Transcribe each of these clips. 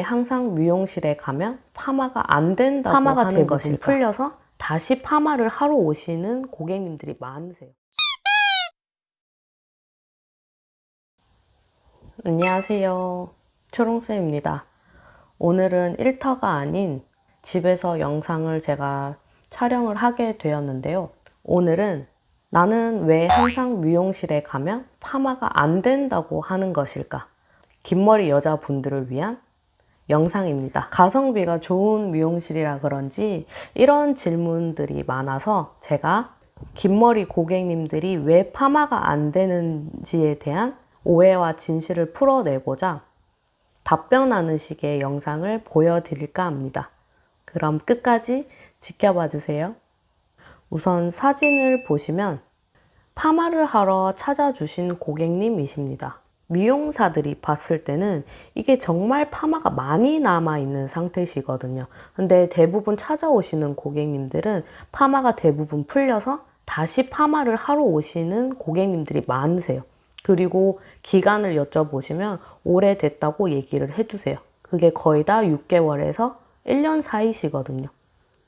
항상 미용실에 가면 파마가 안 된다고 파마가 하는 것이 풀려서 다시 파마를 하러 오시는 고객님들이 많으세요. 안녕하세요. 초롱쌤입니다. 오늘은 일터가 아닌 집에서 영상을 제가 촬영을 하게 되었는데요. 오늘은 나는 왜 항상 미용실에 가면 파마가 안 된다고 하는 것일까? 긴 머리 여자분들을 위한 영상입니다. 가성비가 좋은 미용실이라 그런지 이런 질문들이 많아서 제가 긴 머리 고객님들이 왜 파마가 안 되는지에 대한 오해와 진실을 풀어내고자 답변하는 식의 영상을 보여드릴까 합니다. 그럼 끝까지 지켜봐 주세요. 우선 사진을 보시면 파마를 하러 찾아주신 고객님이십니다. 미용사들이 봤을 때는 이게 정말 파마가 많이 남아있는 상태시거든요. 근데 대부분 찾아오시는 고객님들은 파마가 대부분 풀려서 다시 파마를 하러 오시는 고객님들이 많으세요. 그리고 기간을 여쭤보시면 오래됐다고 얘기를 해주세요. 그게 거의 다 6개월에서 1년 사이시거든요.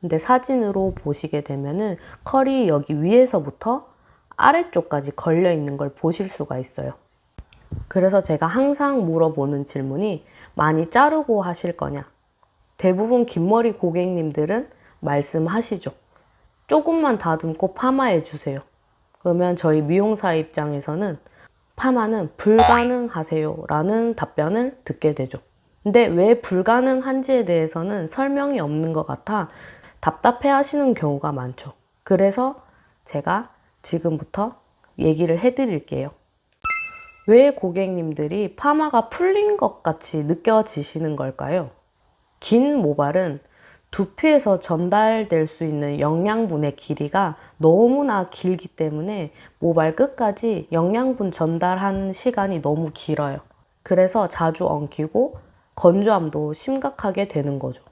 근데 사진으로 보시게 되면은 컬이 여기 위에서부터 아래쪽까지 걸려 있는 걸 보실 수가 있어요. 그래서 제가 항상 물어보는 질문이 많이 자르고 하실 거냐? 대부분 긴 머리 고객님들은 말씀하시죠. 조금만 다듬고 파마해 주세요. 그러면 저희 미용사 입장에서는 파마는 불가능하세요 라는 답변을 듣게 되죠. 근데 왜 불가능한지에 대해서는 설명이 없는 것 같아 답답해 하시는 경우가 많죠. 그래서 제가 지금부터 얘기를 해 드릴게요. 왜 고객님들이 파마가 풀린 것 같이 느껴지시는 걸까요? 긴 모발은 두피에서 전달될 수 있는 영양분의 길이가 너무나 길기 때문에 모발 끝까지 영양분 전달하는 시간이 너무 길어요. 그래서 자주 엉키고 건조함도 심각하게 되는 거죠.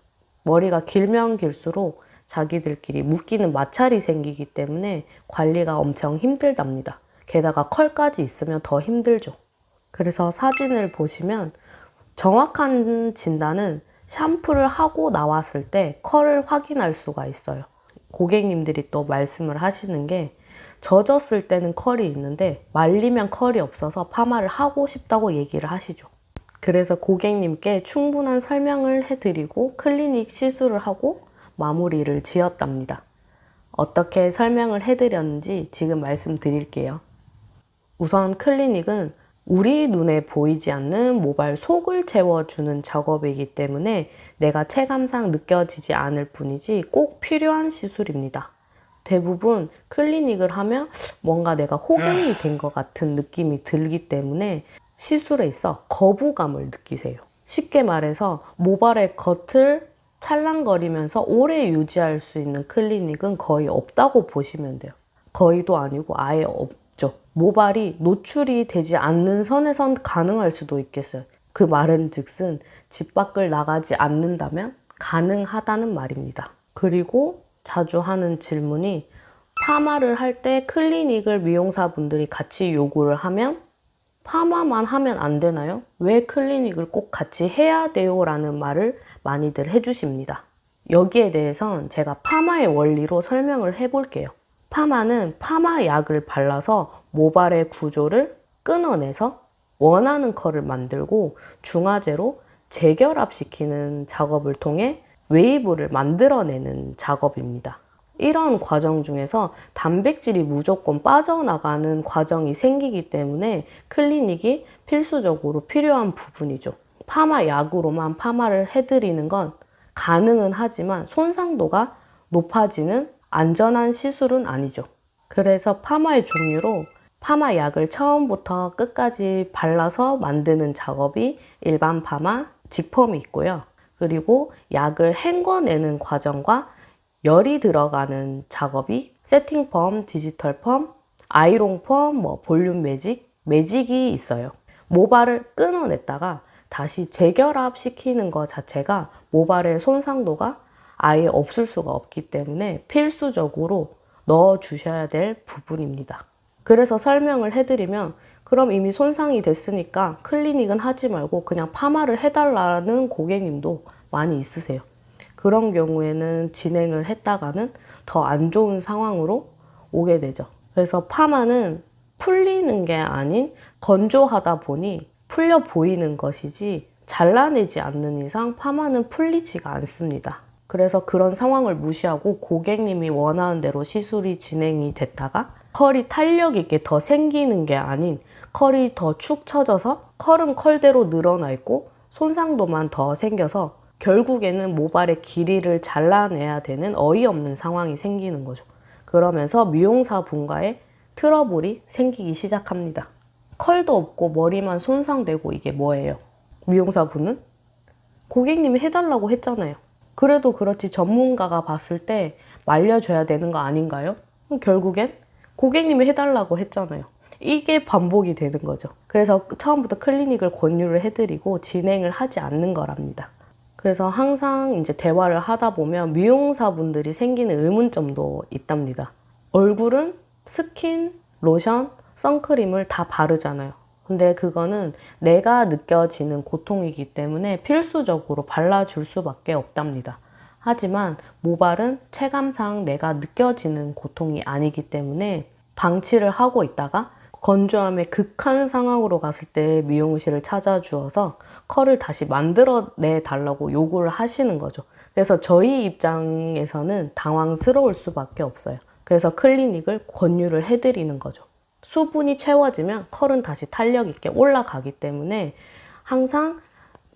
머리가 길면 길수록 자기들끼리 묶이는 마찰이 생기기 때문에 관리가 엄청 힘들답니다. 게다가 컬까지 있으면 더 힘들죠. 그래서 사진을 보시면 정확한 진단은 샴푸를 하고 나왔을 때 컬을 확인할 수가 있어요. 고객님들이 또 말씀을 하시는 게 젖었을 때는 컬이 있는데 말리면 컬이 없어서 파마를 하고 싶다고 얘기를 하시죠. 그래서 고객님께 충분한 설명을 해드리고 클리닉 시술을 하고 마무리를 지었답니다. 어떻게 설명을 해드렸는지 지금 말씀드릴게요. 우선 클리닉은 우리 눈에 보이지 않는 모발 속을 채워주는 작업이기 때문에 내가 체감상 느껴지지 않을 뿐이지 꼭 필요한 시술입니다. 대부분 클리닉을 하면 뭔가 내가 호갱이 된 것 같은 느낌이 들기 때문에 시술에 있어 거부감을 느끼세요. 쉽게 말해서 모발의 겉을 찰랑거리면서 오래 유지할 수 있는 클리닉은 거의 없다고 보시면 돼요. 거의도 아니고 아예 없죠. 모발이 노출이 되지 않는 선에선 가능할 수도 있겠어요. 그 말은 즉슨 집 밖을 나가지 않는다면 가능하다는 말입니다. 그리고 자주 하는 질문이 파마를 할 때 클리닉을 미용사분들이 같이 요구를 하면 파마만 하면 안 되나요? 왜 클리닉을 꼭 같이 해야 돼요? 라는 말을 많이들 해주십니다. 여기에 대해선 제가 파마의 원리로 설명을 해볼게요. 파마는 파마 약을 발라서 모발의 구조를 끊어내서 원하는 컬을 만들고 중화제로 재결합시키는 작업을 통해 웨이브를 만들어내는 작업입니다. 이런 과정 중에서 단백질이 무조건 빠져나가는 과정이 생기기 때문에 클리닉이 필수적으로 필요한 부분이죠. 파마 약으로만 파마를 해드리는 건 가능은 하지만 손상도가 높아지는 안전한 시술은 아니죠. 그래서 파마의 종류로 파마 약을 처음부터 끝까지 발라서 만드는 작업이 일반 파마, 직펌이 있고요. 그리고 약을 헹궈내는 과정과 열이 들어가는 작업이 세팅 펌, 디지털 펌, 아이롱 펌, 뭐 볼륨 매직, 매직이 있어요. 모발을 끊어냈다가 다시 재결합 시키는 것 자체가 모발의 손상도가 아예 없을 수가 없기 때문에 필수적으로 넣어 주셔야 될 부분입니다. 그래서 설명을 해드리면 그럼 이미 손상이 됐으니까 클리닉은 하지 말고 그냥 파마를 해달라는 고객님도 많이 있으세요. 그런 경우에는 진행을 했다가는 더 안 좋은 상황으로 오게 되죠. 그래서 파마는 풀리는 게 아닌 건조하다 보니 풀려 보이는 것이지 잘라내지 않는 이상 파마는 풀리지가 않습니다. 그래서 그런 상황을 무시하고 고객님이 원하는 대로 시술이 진행이 됐다가 컬이 탄력 있게 더 생기는 게 아닌 컬이 더 축 처져서 컬은 컬대로 늘어나 있고 손상도만 더 생겨서 결국에는 모발의 길이를 잘라내야 되는 어이없는 상황이 생기는 거죠. 그러면서 미용사 분과의 트러블이 생기기 시작합니다. 컬도 없고 머리만 손상되고 이게 뭐예요? 미용사 분은 고객님이 해달라고 했잖아요. 그래도 그렇지 전문가가 봤을 때 말려줘야 되는 거 아닌가요? 결국엔 고객님이 해달라고 했잖아요. 이게 반복이 되는 거죠. 그래서 처음부터 클리닉을 권유를 해드리고 진행을 하지 않는 거랍니다. 그래서 항상 이제 대화를 하다 보면 미용사분들이 생기는 의문점도 있답니다. 얼굴은 스킨, 로션, 선크림을 다 바르잖아요. 근데 그거는 내가 느껴지는 고통이기 때문에 필수적으로 발라줄 수밖에 없답니다. 하지만 모발은 체감상 내가 느껴지는 고통이 아니기 때문에 방치를 하고 있다가 건조함의 극한 상황으로 갔을 때 미용실을 찾아주어서 컬을 다시 만들어내 달라고 요구를 하시는 거죠. 그래서 저희 입장에서는 당황스러울 수밖에 없어요. 그래서 클리닉을 권유를 해드리는 거죠. 수분이 채워지면 컬은 다시 탄력 있게 올라가기 때문에 항상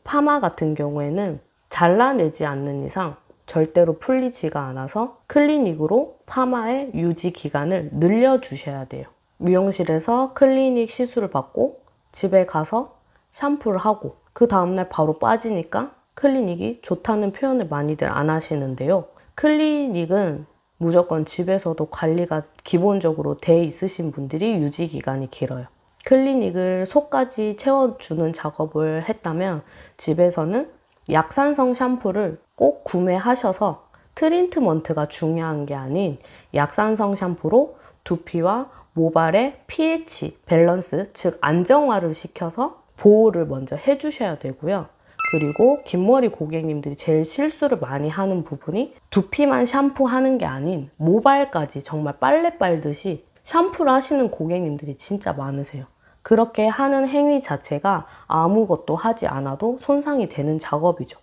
파마 같은 경우에는 잘라내지 않는 이상 절대로 풀리지가 않아서 클리닉으로 파마의 유지 기간을 늘려주셔야 돼요. 미용실에서 클리닉 시술을 받고 집에 가서 샴푸를 하고 그 다음날 바로 빠지니까 클리닉이 좋다는 표현을 많이들 안 하시는데요. 클리닉은 무조건 집에서도 관리가 기본적으로 돼 있으신 분들이 유지 기간이 길어요. 클리닉을 속까지 채워주는 작업을 했다면 집에서는 약산성 샴푸를 꼭 구매하셔서 트리트먼트가 중요한 게 아닌 약산성 샴푸로 두피와 모발의 pH 밸런스, 즉 안정화를 시켜서 보호를 먼저 해주셔야 되고요. 그리고 긴 머리 고객님들이 제일 실수를 많이 하는 부분이 두피만 샴푸하는 게 아닌 모발까지 정말 빨래 빨듯이 샴푸를 하시는 고객님들이 진짜 많으세요. 그렇게 하는 행위 자체가 아무것도 하지 않아도 손상이 되는 작업이죠.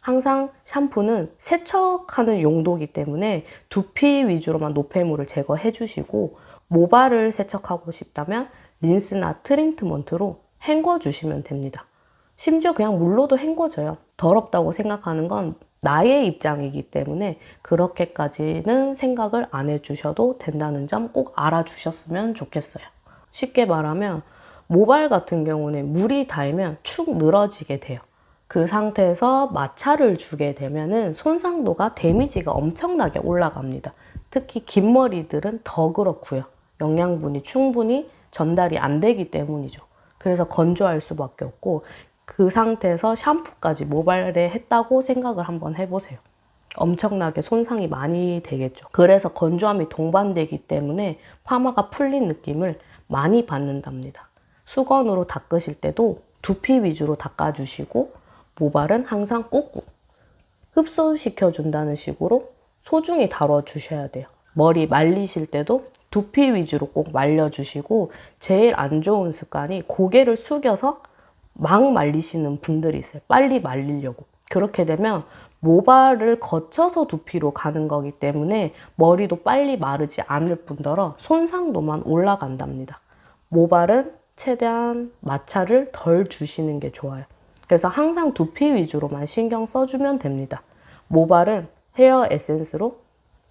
항상 샴푸는 세척하는 용도이기 때문에 두피 위주로만 노폐물을 제거해 주시고 모발을 세척하고 싶다면 린스나 트리트먼트로 헹궈 주시면 됩니다. 심지어 그냥 물로도 헹궈져요. 더럽다고 생각하는 건 나의 입장이기 때문에 그렇게까지는 생각을 안 해주셔도 된다는 점 꼭 알아주셨으면 좋겠어요. 쉽게 말하면 모발 같은 경우는 물이 닿으면 축 늘어지게 돼요. 그 상태에서 마찰을 주게 되면 손상도가 데미지가 엄청나게 올라갑니다. 특히 긴 머리들은 더 그렇고요. 영양분이 충분히 전달이 안 되기 때문이죠. 그래서 건조할 수밖에 없고 그 상태에서 샴푸까지 모발에 했다고 생각을 한번 해보세요. 엄청나게 손상이 많이 되겠죠. 그래서 건조함이 동반되기 때문에 파마가 풀린 느낌을 많이 받는답니다. 수건으로 닦으실 때도 두피 위주로 닦아주시고 모발은 항상 꾹꾹 흡수시켜 준다는 식으로 소중히 다뤄주셔야 돼요. 머리 말리실 때도 두피 위주로 꼭 말려주시고 제일 안 좋은 습관이 고개를 숙여서 막 말리시는 분들이 있어요. 빨리 말리려고. 그렇게 되면 모발을 거쳐서 두피로 가는 거기 때문에 머리도 빨리 마르지 않을 뿐더러 손상도만 올라간답니다. 모발은 최대한 마찰을 덜 주시는 게 좋아요. 그래서 항상 두피 위주로만 신경 써주면 됩니다. 모발은 헤어 에센스로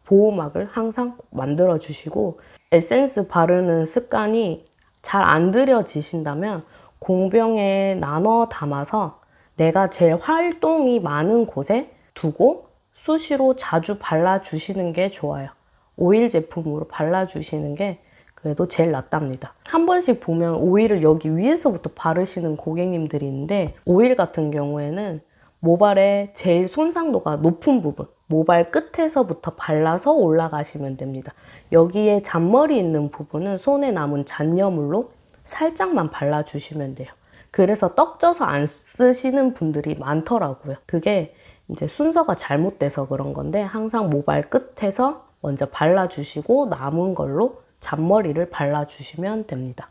보호막을 항상 만들어 주시고 에센스 바르는 습관이 잘 안 들여지신다면 공병에 나눠 담아서 내가 제일 활동이 많은 곳에 두고 수시로 자주 발라주시는 게 좋아요. 오일 제품으로 발라주시는 게 그래도 제일 낫답니다. 한 번씩 보면 오일을 여기 위에서부터 바르시는 고객님들이 있는데 오일 같은 경우에는 모발의 제일 손상도가 높은 부분 모발 끝에서부터 발라서 올라가시면 됩니다. 여기에 잔머리 있는 부분은 손에 남은 잔여물로 살짝만 발라주시면 돼요. 그래서 떡져서 안 쓰시는 분들이 많더라고요. 그게 이제 순서가 잘못돼서 그런 건데 항상 모발 끝에서 먼저 발라주시고 남은 걸로 잔머리를 발라주시면 됩니다.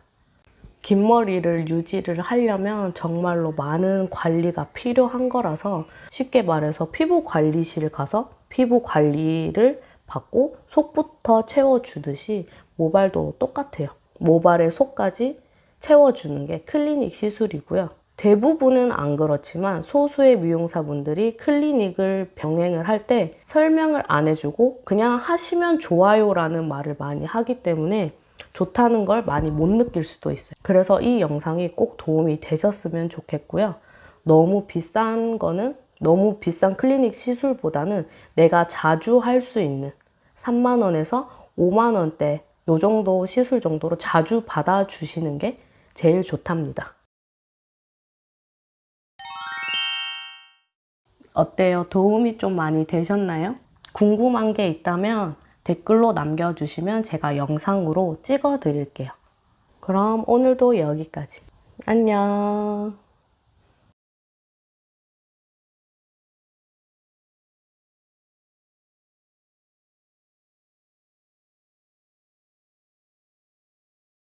긴 머리를 유지를 하려면 정말로 많은 관리가 필요한 거라서 쉽게 말해서 피부 관리실 가서 피부 관리를 받고 속부터 채워주듯이 모발도 똑같아요. 모발의 속까지 채워주는 게 클리닉 시술이고요. 대부분은 안 그렇지만 소수의 미용사분들이 클리닉을 병행을 할 때 설명을 안 해주고 그냥 하시면 좋아요 라는 말을 많이 하기 때문에 좋다는 걸 많이 못 느낄 수도 있어요. 그래서 이 영상이 꼭 도움이 되셨으면 좋겠고요. 너무 비싼 거는 너무 비싼 클리닉 시술보다는 내가 자주 할 수 있는 3만 원에서 5만 원대 요 정도 시술 정도로 자주 받아주시는 게 제일 좋답니다. 어때요? 도움이 좀 많이 되셨나요? 궁금한 게 있다면 댓글로 남겨주시면 제가 영상으로 찍어 드릴게요. 그럼 오늘도 여기까지. 안녕.